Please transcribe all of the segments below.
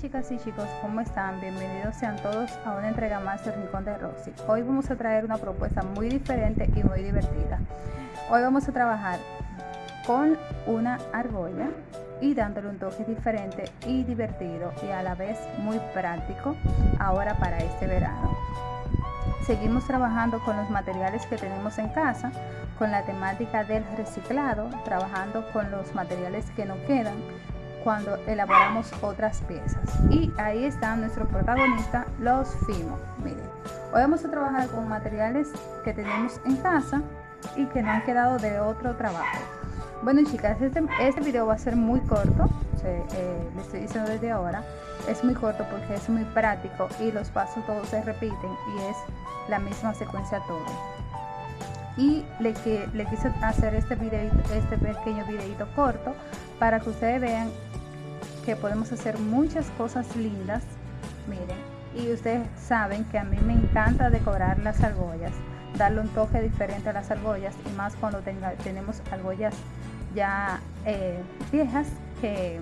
chicas y chicos, ¿cómo están? Bienvenidos sean todos a una entrega más del Rincón de Rosy. Hoy vamos a traer una propuesta muy diferente y muy divertida. Hoy vamos a trabajar con una argolla y dándole un toque diferente y divertido y a la vez muy práctico ahora para este verano. Seguimos trabajando con los materiales que tenemos en casa, con la temática del reciclado, trabajando con los materiales que no quedan cuando elaboramos otras piezas. Y ahí está nuestro protagonista, los fimo. Miren, hoy vamos a trabajar con materiales que tenemos en casa y que no han quedado de otro trabajo. Bueno chicas, este, este video va a ser muy corto, eh, le estoy diciendo desde ahora, es muy corto porque es muy práctico y los pasos todos se repiten y es la misma secuencia todo. Y le, que, le quise hacer este, video, este pequeño videito corto para que ustedes vean que podemos hacer muchas cosas lindas. Miren, y ustedes saben que a mí me encanta decorar las argollas, darle un toque diferente a las argollas y más cuando tenga, tenemos argollas ya eh, viejas que,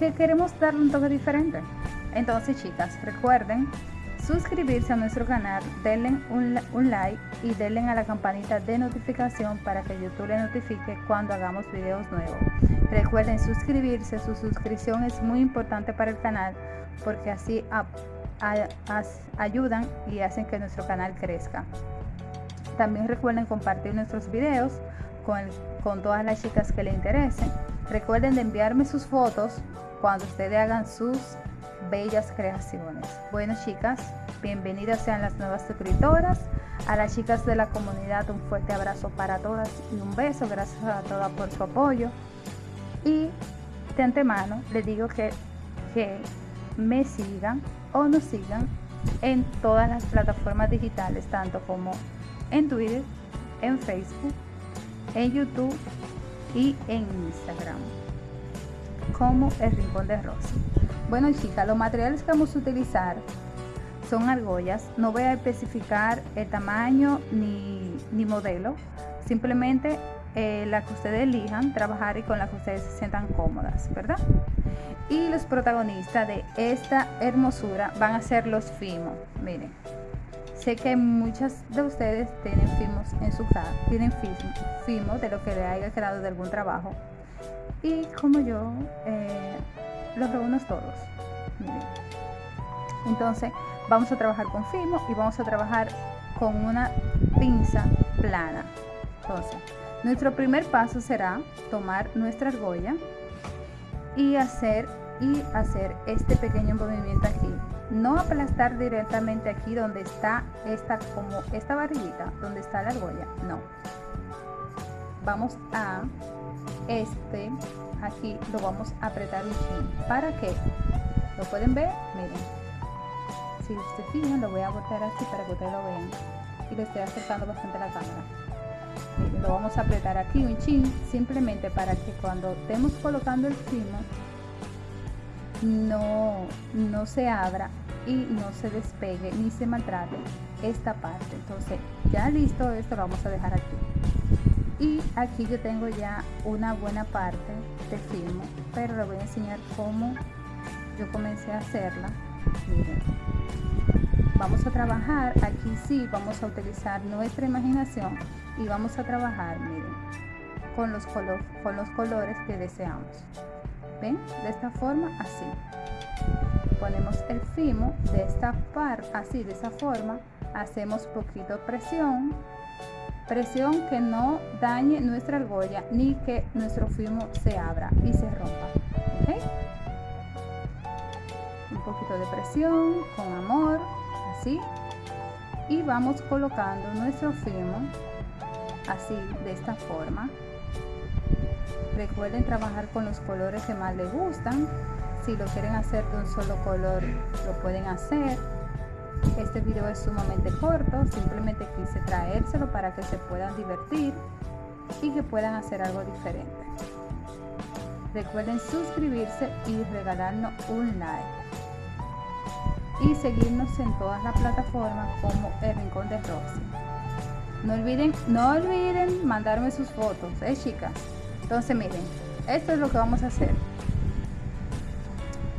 que queremos darle un toque diferente. Entonces chicas, recuerden suscribirse a nuestro canal, denle un, un, like y denle a la campanita de notificación para que YouTube le notifique cuando hagamos videos nuevos. Recuerden suscribirse, su suscripción es muy importante para el canal porque así ayudan y hacen que nuestro canal crezca. También recuerden compartir nuestros videos con, todas las chicas que le interesen. Recuerden de enviarme sus fotos cuando ustedes hagan sus bellas creaciones. Bueno chicas, bienvenidas sean las nuevas suscriptoras. A las chicas de la comunidad un fuerte abrazo para todas y un beso. Gracias a todas por su apoyo. Y de antemano les digo que, que me sigan o nos sigan en todas las plataformas digitales, tanto como en Twitter, en Facebook, en YouTube y en Instagram como el Rincón de Rosy. Bueno chicas, los materiales que vamos a utilizar son argollas. No voy a especificar el tamaño ni, ni modelo. Simplemente eh, la que ustedes elijan trabajar y con la que ustedes se sientan cómodas, ¿verdad? Y los protagonistas de esta hermosura van a ser los fimos. Miren, sé que muchas de ustedes tienen fimos en su casa, tienen fimos de lo que le haya quedado de algún trabajo. Y como yo, eh, los reúno todos. Entonces, vamos a trabajar con fimo y vamos a trabajar con una pinza plana. Entonces, nuestro primer paso será tomar nuestra argolla y hacer y hacer este pequeño movimiento aquí. No aplastar directamente aquí donde está esta como esta varillita, donde está la argolla, no. Vamos a este aquí lo vamos a apretar un chin. ¿Para qué? ¿Lo pueden ver? Miren. Si ustedes fijan, lo voy a voltear así para que ustedes lo vean. Y le estoy acercando bastante la cámara. Lo vamos a apretar aquí un chin, simplemente para que cuando estemos colocando el fimo, no, no se abra y no se despegue ni se maltrate esta parte. Entonces, ya listo, esto lo vamos a dejar aquí. Y aquí yo tengo ya una buena parte de filmo pero le voy a enseñar cómo yo comencé a hacerla. Miren vamos a trabajar. Aquí sí vamos a utilizar nuestra imaginación y vamos a trabajar miren con los, color, con los colores que deseamos. Ven de esta forma así. Ponemos el fimo de esta parte así de esa forma. Hacemos poquito presión. Presión que no dañe nuestra argolla ni que nuestro fimo se abra y se rompa. Un poquito de presión, con amor, así. Y vamos colocando nuestro fimo así, de esta forma. Recuerden trabajar con los colores que más les gustan. Si lo quieren hacer de un solo color, lo pueden hacer este video es sumamente corto, simplemente quise traérselo para que se puedan divertir y que puedan hacer algo diferente. Recuerden suscribirse y regalarnos un like. Y seguirnos en todas las plataformas como El Rincón de Rosy. No olviden, no olviden mandarme sus fotos, ¿eh chicas? Entonces miren, esto es lo que vamos a hacer.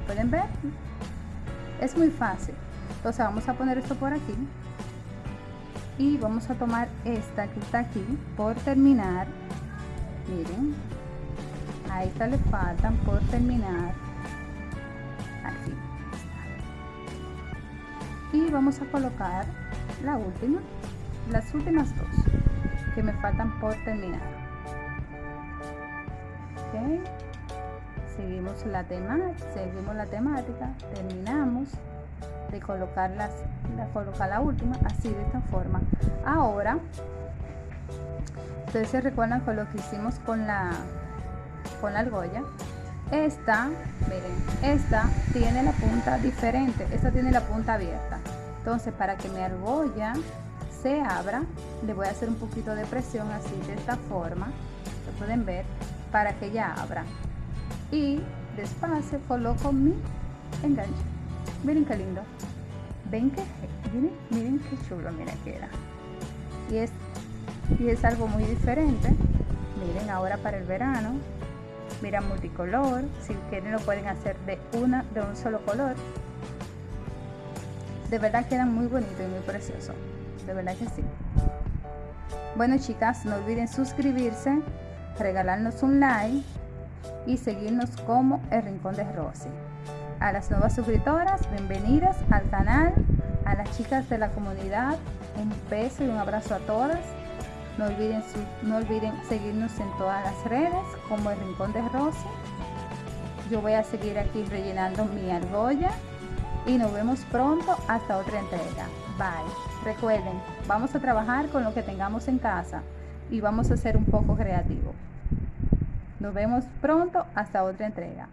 pueden ver es muy fácil. Entonces vamos a poner esto por aquí. Y vamos a tomar esta que está aquí por terminar. Miren a esta le faltan por terminar. Aquí. Y vamos a colocar la última las últimas dos que me faltan por terminar. Okay. seguimos la seguimos la temática terminamos de colocar las la colocar la última así de esta forma. Ahora ustedes se recuerdan con lo que hicimos con la con la argolla. Esta miren esta tiene la punta diferente esta tiene la punta abierta. Entonces para que mi argolla se abra le voy a hacer un poquito de presión así de esta forma lo pueden ver para que ya abra. Y despacio coloco mi enganche. Miren qué lindo. Ven que miren, miren qué chulo mira que era. Y es y es algo muy diferente. Miren ahora para el verano. Mira multicolor. Si quieren lo pueden hacer de una de un solo color. De verdad quedan muy bonito y muy precioso de verdad que sí bueno chicas no olviden suscribirse regalarnos un like y seguirnos como el rincón de Rosy a las nuevas suscriptoras bienvenidas al canal a las chicas de la comunidad un beso y un abrazo a todas no olviden, no olviden seguirnos en todas las redes como el Rincón de Rosy. Yo voy a seguir aquí rellenando mi argolla y nos vemos pronto hasta otra entrega. Bye. Recuerden, vamos a trabajar con lo que tengamos en casa y vamos a ser un poco creativos. Nos vemos pronto hasta otra entrega.